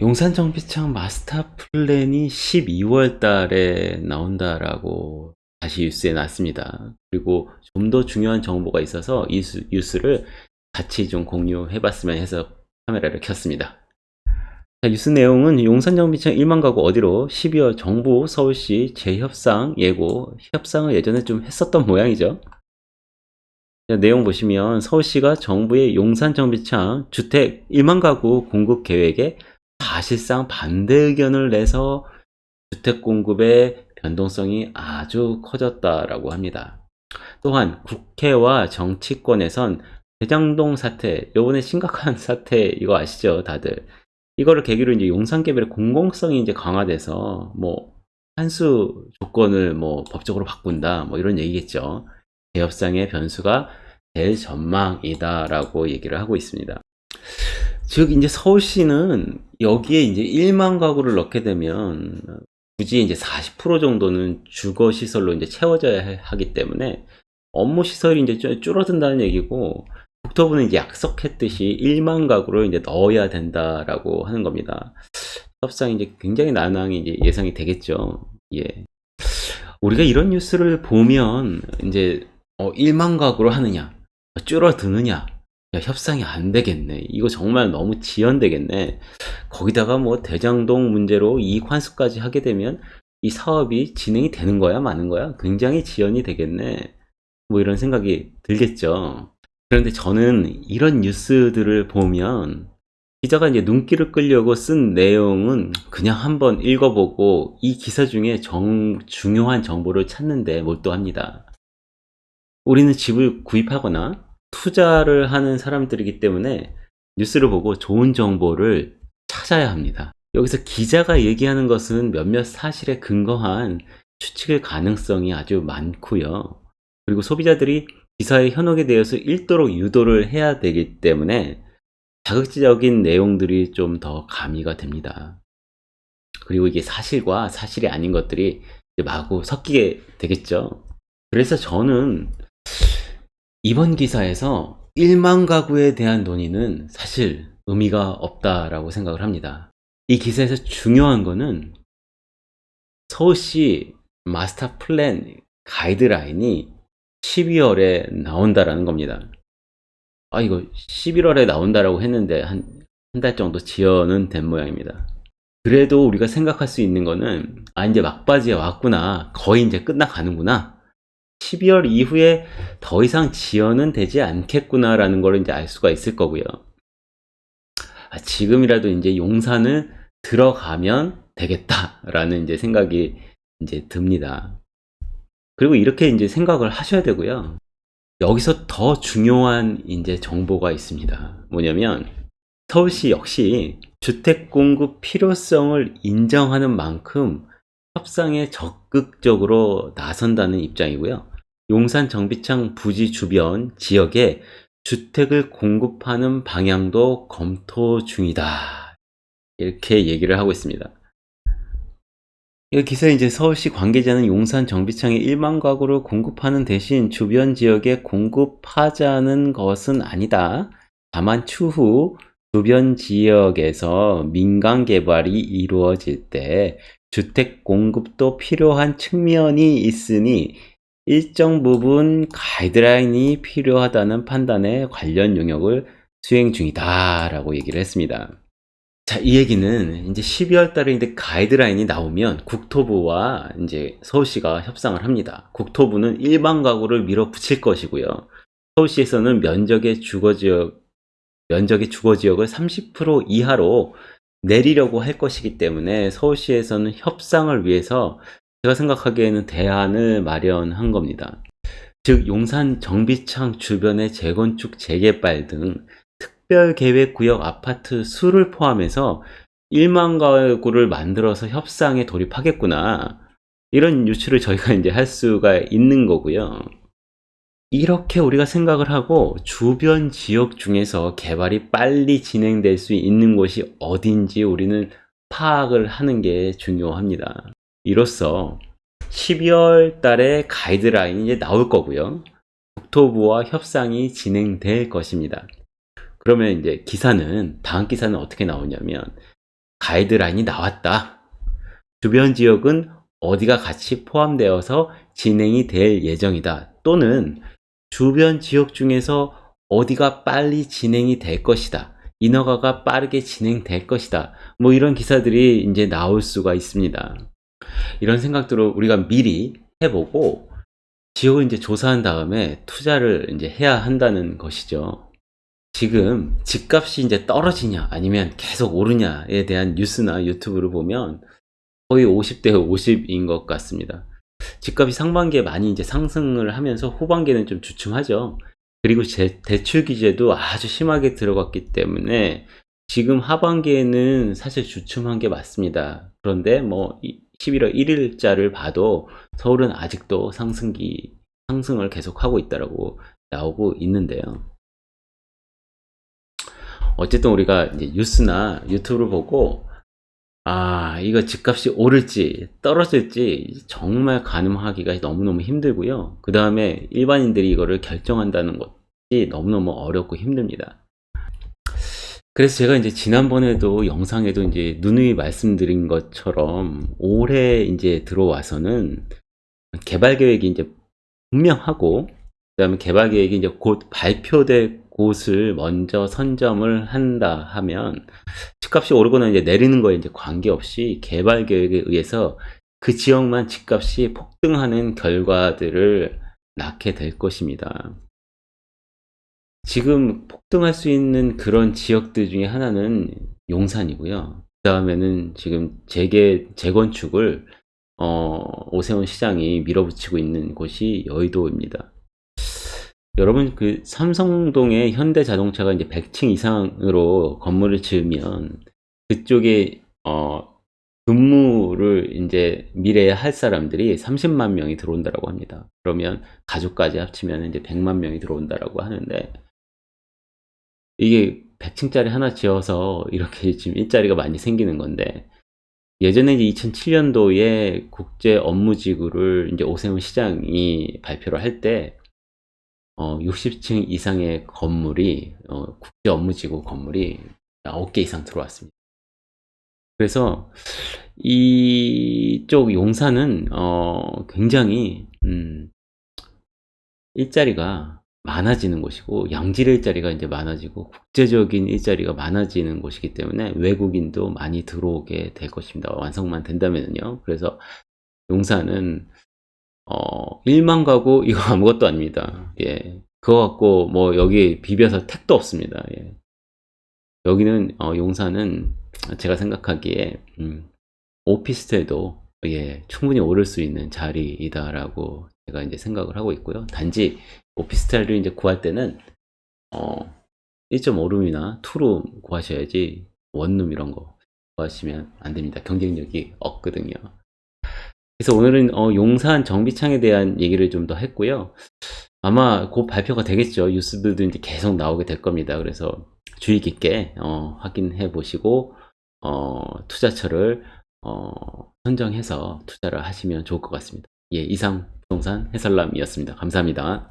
용산정비창 마스터 플랜이 12월 달에 나온다라고 다시 뉴스에 났습니다. 그리고 좀 더 중요한 정보가 있어서 이 수- 뉴스를 같이 좀 공유해 봤으면 해서 카메라를 켰습니다. 자, 뉴스 내용은 용산정비창 1만 가구 어디로 12월 정부 서울시 재협상 예고 협상을 예전에 좀 했었던 모양이죠. 자, 내용 보시면 서울시가 정부의 용산정비창 주택 1만 가구 공급 계획에 사실상 반대 의견을 내서 주택 공급의 변동성이 아주 커졌다라고 합니다. 또한 국회와 정치권에선 대장동 사태, 요번에 심각한 사태 이거 아시죠, 다들? 이거를 계기로 이제 용산개발의 공공성이 이제 강화돼서 뭐 한수 조건을 뭐 법적으로 바꾼다, 뭐 이런 얘기겠죠. 개협상의 변수가 될 전망이다 라고 얘기를 하고 있습니다. 즉 이제 서울시는 여기에 이제 1만 가구를 넣게 되면 굳이 이제 40% 정도는 주거 시설로 이제 채워져야 해- 하기 때문에 업무 시설이 이제 좀 줄어든다는 얘기고 국토부는 이제 약속했듯이 1만 가구를 이제 넣어야 된다라고 하는 겁니다. 협상이 이제 굉장히 난항이 이제 예상이 되겠죠. 예. 우리가 이런 뉴스를 보면 이제 어, 1만 가구로 하느냐, 줄어드느냐, 야, 협상이 안 되겠네. 이거 정말 너무 지연되겠네. 거기다가 뭐 대장동 문제로 이익 환수까지 하게 되면 이 사업이 진행이 되는 거야, 마는 거야? 굉장히 지연이 되겠네. 뭐 이런 생각이 들겠죠. 그런데 저는 이런 뉴스들을 보면 기자가 이제 눈길을 끌려고 쓴 내용은 그냥 한번 읽어보고 이 기사 중에 정, 중요한 정보를 찾는 데 몰두합니다. 우리는 집을 구입하거나 투자를 하는 사람들이기 때문에 뉴스를 보고 좋은 정보를 찾아야 합니다. 여기서 기자가 얘기하는 것은 몇몇 사실에 근거한 추측의 가능성이 아주 많고요. 그리고 소비자들이 기사의 현혹에 대해서 읽도록 유도를 해야 되기 때문에 자극적인 내용들이 좀 더 가미가 됩니다. 그리고 이게 사실과 사실이 아닌 것들이 마구 섞이게 되겠죠. 그래서 저는 이번 기사에서 1만 가구에 대한 논의는 사실 의미가 없다라고 생각을 합니다. 이 기사에서 중요한 거는 서울시 마스터 플랜 가이드라인이 12월에 나온다라는 겁니다. 아, 이거 11월에 나온다라고 했는데 한, 한 달 정도 지연은 된 모양입니다. 그래도 우리가 생각할 수 있는 거는, 아, 이제 막바지에 왔구나. 거의 이제 끝나가는구나. 12월 이후에 더 이상 지연은 되지 않겠구나라는 걸 이제 알 수가 있을 거고요. 아, 지금이라도 이제 용산을 들어가면 되겠다라는 이제 생각이 이제 듭니다. 그리고 이렇게 이제 생각을 하셔야 되고요. 여기서 더 중요한 이제 정보가 있습니다. 뭐냐면 서울시 역시 주택 공급 필요성을 인정하는 만큼 협상에 적극적으로 나선다는 입장이고요. 용산 정비창 부지 주변 지역에 주택을 공급하는 방향도 검토 중이다. 이렇게 얘기를 하고 있습니다. 이 기사에 이제 서울시 관계자는 용산 정비창에 1만 가구를 공급하는 대신 주변 지역에 공급하자는 것은 아니다. 다만 추후 주변 지역에서 민간 개발이 이루어질 때 주택 공급도 필요한 측면이 있으니 일정 부분 가이드라인이 필요하다는 판단에 관련 용역을 수행 중이다 라고 얘기를 했습니다. 자, 이 얘기는 이제 12월 달에 이제 가이드라인이 나오면 국토부와 이제 서울시가 협상을 합니다. 국토부는 일반 가구를 밀어붙일 것이고요. 서울시에서는 면적의 주거 지역, 면적의 주거 지역을 30% 이하로 내리려고 할 것이기 때문에 서울시에서는 협상을 위해서 제가 생각하기에는 대안을 마련한 겁니다. 즉, 용산 정비창 주변의 재건축, 재개발 등 특별계획구역 아파트 수를 포함해서 1만 가구를 만들어서 협상에 돌입하겠구나. 이런 유추를 저희가 이제 할 수가 있는 거고요. 이렇게 우리가 생각을 하고 주변 지역 중에서 개발이 빨리 진행될 수 있는 곳이 어딘지 우리는 파악을 하는 게 중요합니다. 이로써 12월 달에 가이드라인이 나올 거고요. 국토부와 협상이 진행될 것입니다. 그러면 이제 기사는 다음 기사는 어떻게 나오냐면 가이드라인이 나왔다. 주변 지역은 어디가 같이 포함되어서 진행이 될 예정이다. 또는 주변 지역 중에서 어디가 빨리 진행이 될 것이다. 인허가가 빠르게 진행될 것이다. 뭐 이런 기사들이 이제 나올 수가 있습니다. 이런 생각들을 우리가 미리 해보고 지역을 이제 조사한 다음에 투자를 이제 해야 한다는 것이죠. 지금 집값이 이제 떨어지냐 아니면 계속 오르냐에 대한 뉴스나 유튜브를 보면 거의 50대 50인 것 같습니다. 집값이 상반기에 많이 이제 상승을 하면서 후반기에는 좀 주춤하죠. 그리고 제, 대출 규제도 아주 심하게 들어갔기 때문에 지금 하반기에는 사실 주춤한 게 맞습니다. 그런데 뭐 11월 1일자를 봐도 서울은 아직도 상승기 상승을 계속하고 있다라고 나오고 있는데요. 어쨌든 우리가 뉴스나 유튜브를 보고 아 이거 집값이 오를지 떨어질지 정말 가늠하기가 너무너무 힘들고요. 그 다음에 일반인들이 이거를 결정한다는 것이 너무너무 어렵고 힘듭니다. 그래서 제가 이제 지난번에도 영상에도 이제 누누이 말씀드린 것처럼 올해 이제 들어와서는 개발 계획이 이제 분명하고 그 다음에 개발 계획이 이제 곧 발표될 곳을 먼저 선점을 한다 하면 집값이 오르거나 이제 내리는 거에 이제 관계없이 개발 계획에 의해서 그 지역만 집값이 폭등하는 결과들을 낳게 될 것입니다. 지금 폭등할 수 있는 그런 지역들 중에 하나는 용산이고요. 그 다음에는 지금 재개, 재건축을 어, 오세훈 시장이 밀어붙이고 있는 곳이 여의도입니다. 여러분 그 삼성동에 현대자동차가 이제 100층 이상으로 건물을 지으면 그쪽에 어, 근무를 이제 미래에 할 사람들이 30만 명이 들어온다라고 합니다. 그러면 가족까지 합치면 이제 100만 명이 들어온다라고 하는데 이게 100층짜리 하나 지어서 이렇게 지금 일자리가 많이 생기는 건데 예전에 이제 2007년도에 국제 업무지구를 이제 오세훈 시장이 발표를 할 때 어, 60층 이상의 건물이 어, 국제 업무지구 건물이 9개 이상 들어왔습니다. 그래서 이쪽 용산은 어, 굉장히 음, 일자리가 많아지는 곳이고 양질 일자리가 이제 많아지고 국제적인 일자리가 많아지는 곳이기 때문에 외국인도 많이 들어오게 될 것입니다. 완성만 된다면요. 그래서 용산은 어 1만 가구 이거 아무것도 아닙니다. 예. 그거 갖고 뭐 여기 비벼서 택도 없습니다. 예. 여기는 어 용산은 제가 생각하기에 음, 오피스텔도 예, 충분히 오를 수 있는 자리이다라고 제가 이제 생각을 하고 있고요. 단지 오피스텔을 이제 구할 때는 어 1.5룸이나 2룸 구하셔야지 원룸 이런 거 구하시면 안 됩니다. 경쟁력이 없거든요. 그래서 오늘은 어, 용산 정비창에 대한 얘기를 좀 더 했고요. 아마 곧 발표가 되겠죠. 뉴스들도 이제 계속 나오게 될 겁니다. 그래서 주의 깊게 어, 확인해 보시고 어, 투자처를 어, 선정해서 투자를 하시면 좋을 것 같습니다. 예, 이상 부동산 해설남이었습니다. 감사합니다.